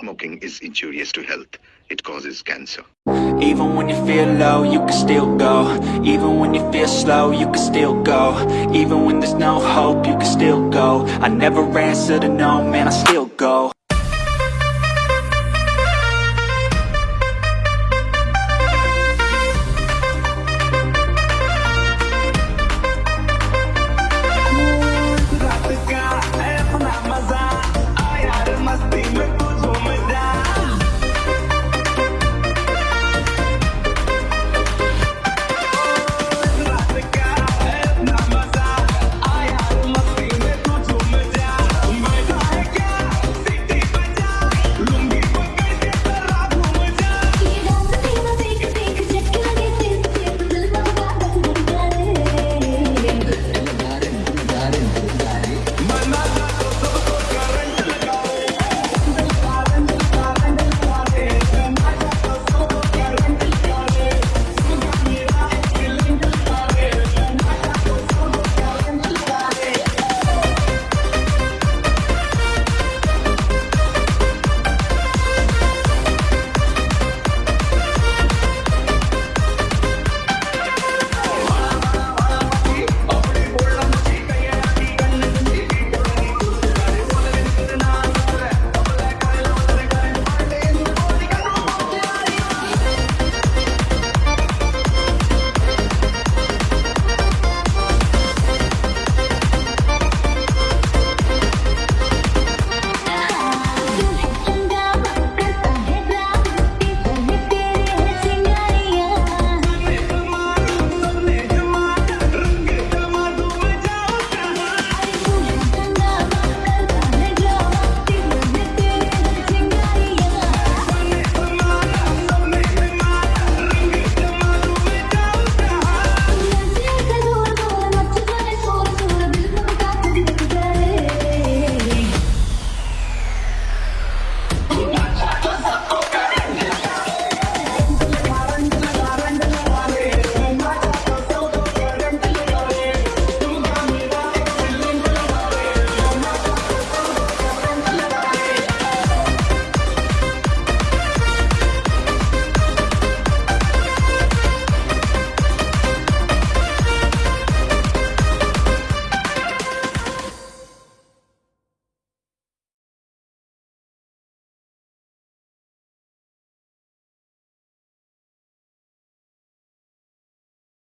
Smoking is injurious to health. It causes cancer. Even when you feel low, you can still go Even when you feel slow, you can still go Even when there's no hope, you can still go I never answer to no, man, I still go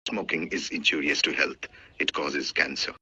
Smoking is injurious to health. It causes cancer.